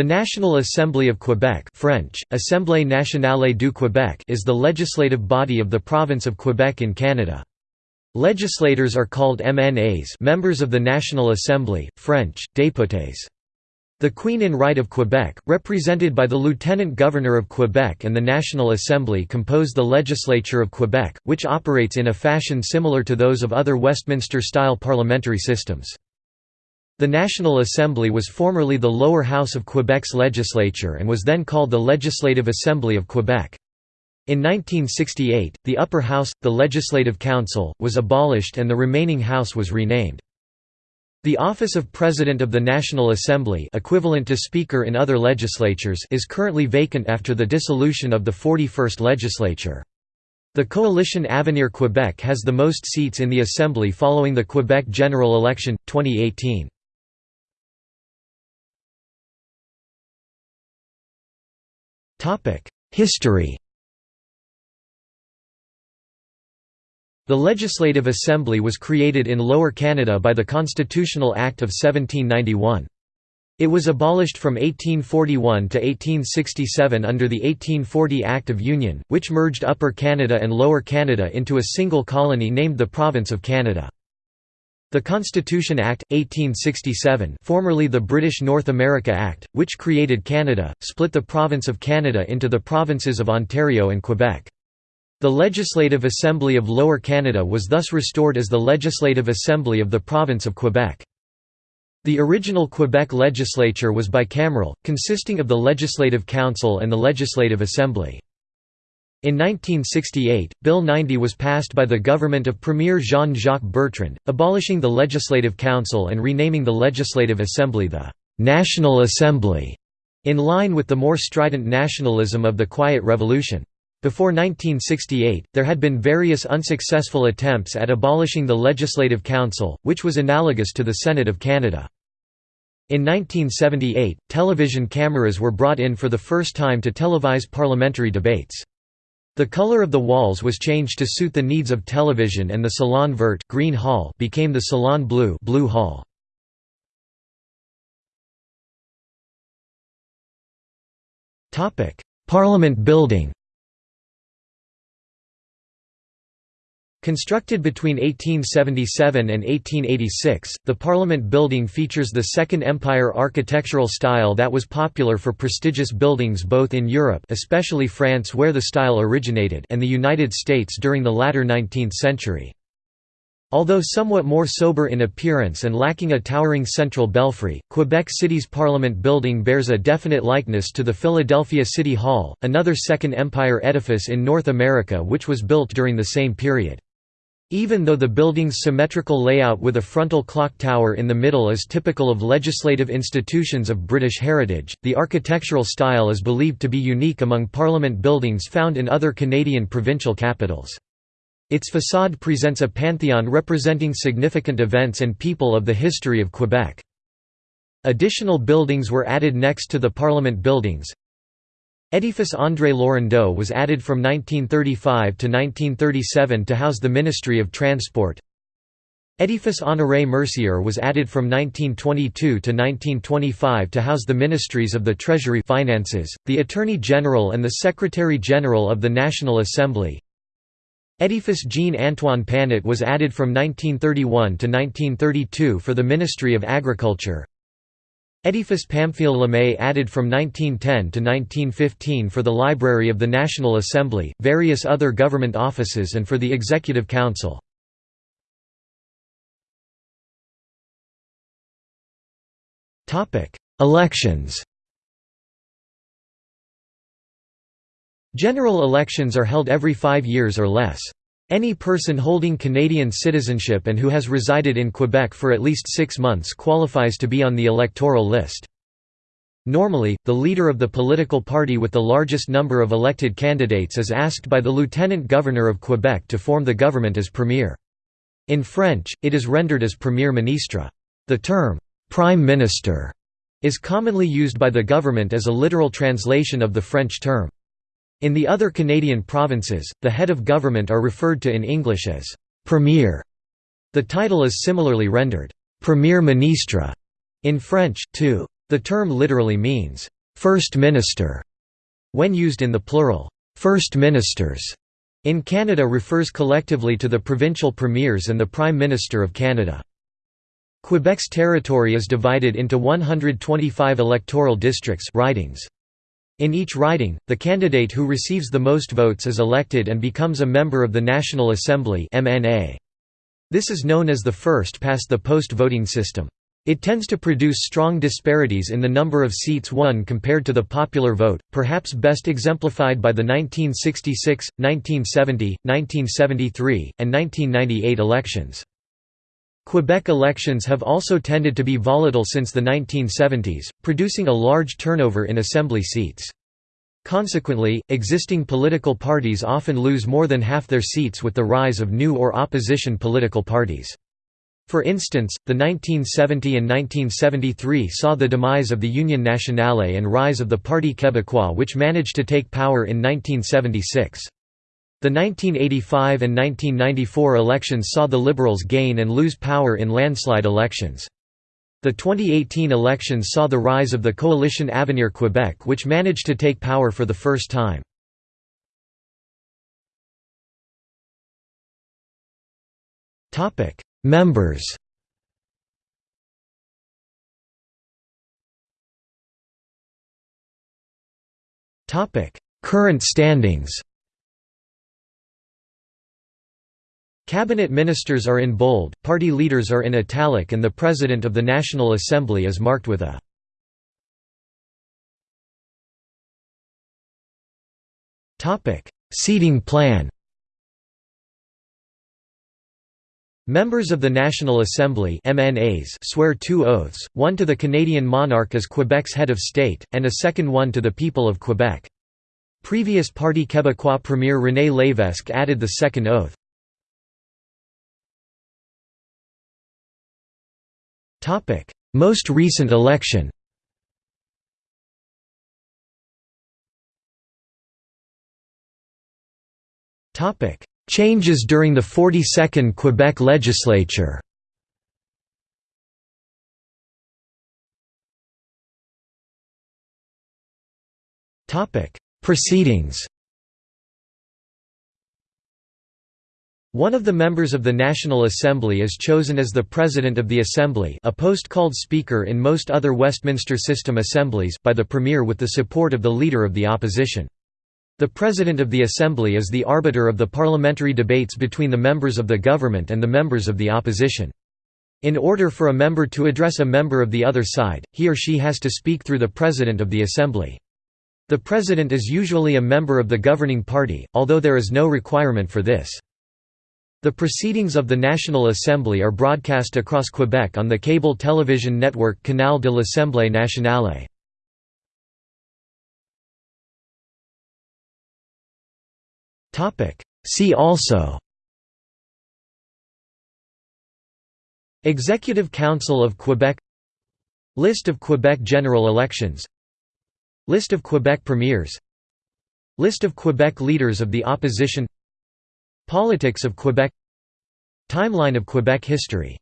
The National Assembly of Quebec French, Assemblée nationale du Québec is the legislative body of the province of Quebec in Canada. Legislators are called MNAs members of the National Assembly, French, députés. The Queen in Right of Quebec, represented by the Lieutenant Governor of Quebec and the National Assembly compose the Legislature of Quebec, which operates in a fashion similar to those of other Westminster-style parliamentary systems. The National Assembly was formerly the lower house of Quebec's legislature and was then called the Legislative Assembly of Quebec. In 1968, the upper house, the Legislative Council, was abolished and the remaining house was renamed. The office of President of the National Assembly equivalent to Speaker in other legislatures is currently vacant after the dissolution of the 41st legislature. The coalition Avenir Quebec has the most seats in the Assembly following the Quebec general election, 2018. History The Legislative Assembly was created in Lower Canada by the Constitutional Act of 1791. It was abolished from 1841 to 1867 under the 1840 Act of Union, which merged Upper Canada and Lower Canada into a single colony named the Province of Canada. The Constitution Act, 1867 formerly the British North America Act, which created Canada, split the province of Canada into the provinces of Ontario and Quebec. The Legislative Assembly of Lower Canada was thus restored as the Legislative Assembly of the Province of Quebec. The original Quebec legislature was bicameral, consisting of the Legislative Council and the Legislative Assembly. In 1968, Bill 90 was passed by the government of Premier Jean-Jacques Bertrand, abolishing the Legislative Council and renaming the Legislative Assembly the «National Assembly», in line with the more strident nationalism of the Quiet Revolution. Before 1968, there had been various unsuccessful attempts at abolishing the Legislative Council, which was analogous to the Senate of Canada. In 1978, television cameras were brought in for the first time to televise parliamentary debates. The color of the walls was changed to suit the needs of television and the Salon Vert green hall became the Salon Bleu blue hall. Parliament building Constructed between 1877 and 1886, the Parliament building features the Second Empire architectural style that was popular for prestigious buildings both in Europe especially France where the style originated and the United States during the latter 19th century. Although somewhat more sober in appearance and lacking a towering central belfry, Quebec City's Parliament building bears a definite likeness to the Philadelphia City Hall, another Second Empire edifice in North America which was built during the same period. Even though the building's symmetrical layout with a frontal clock tower in the middle is typical of legislative institutions of British heritage, the architectural style is believed to be unique among parliament buildings found in other Canadian provincial capitals. Its facade presents a pantheon representing significant events and people of the history of Quebec. Additional buildings were added next to the Parliament buildings, Edifice André Laurendeau was added from 1935 to 1937 to house the Ministry of Transport. Edifice Honoré Mercier was added from 1922 to 1925 to house the Ministries of the Treasury Finances, the Attorney General and the Secretary General of the National Assembly. Edifice Jean-Antoine Panet was added from 1931 to 1932 for the Ministry of Agriculture. Edifice Pamphile Lemay added from 1910 to 1915 for the Library of the National Assembly, various other government offices and for the Executive Council. Elections General elections are held every five years or less. Any person holding Canadian citizenship and who has resided in Quebec for at least six months qualifies to be on the electoral list. Normally, the leader of the political party with the largest number of elected candidates is asked by the Lieutenant Governor of Quebec to form the government as Premier. In French, it is rendered as Premier Ministre. The term, «prime minister» is commonly used by the government as a literal translation of the French term. In the other Canadian provinces, the head of government are referred to in English as «premier». The title is similarly rendered «premier ministre» in French, too. The term literally means, First Minister, when used in the plural, First Ministers. In Canada refers collectively to the provincial premiers and the Prime Minister of Canada. Quebec's territory is divided into 125 electoral districts ridings. In each riding, the candidate who receives the most votes is elected and becomes a member of the National Assembly This is known as the first-past-the-post voting system. It tends to produce strong disparities in the number of seats won compared to the popular vote, perhaps best exemplified by the 1966, 1970, 1973, and 1998 elections. Quebec elections have also tended to be volatile since the 1970s, producing a large turnover in assembly seats. Consequently, existing political parties often lose more than half their seats with the rise of new or opposition political parties. For instance, the 1970 and 1973 saw the demise of the Union Nationale and rise of the Parti Québécois which managed to take power in 1976. The 1985 and 1994 elections saw the Liberals gain and lose power in landslide elections. The 2018 elections saw the rise of the coalition Avenir Quebec which managed to take power for the first time. Members Current standings Cabinet ministers are in bold, party leaders are in italic and the President of the National Assembly is marked with a Seating plan Members of the National Assembly MNAs swear two oaths, one to the Canadian monarch as Quebec's head of state, and a second one to the people of Quebec. Previous Parti Québécois Premier René Lévesque added the second oath. Most recent election. Topic. Changes during the 42nd Quebec legislature. Topic: Proceedings One of the members of the National Assembly is chosen as the President of the Assembly a post called Speaker in most other Westminster system assemblies by the Premier with the support of the Leader of the Opposition. The President of the Assembly is the arbiter of the parliamentary debates between the members of the government and the members of the opposition. In order for a member to address a member of the other side, he or she has to speak through the President of the Assembly. The President is usually a member of the governing party, although there is no requirement for this. The proceedings of the National Assembly are broadcast across Quebec on the cable television network Canal de l'Assemblée nationale. See also Executive Council of Quebec List of Quebec general elections List of Quebec premiers List of Quebec leaders of the opposition Politics of Quebec Timeline of Quebec history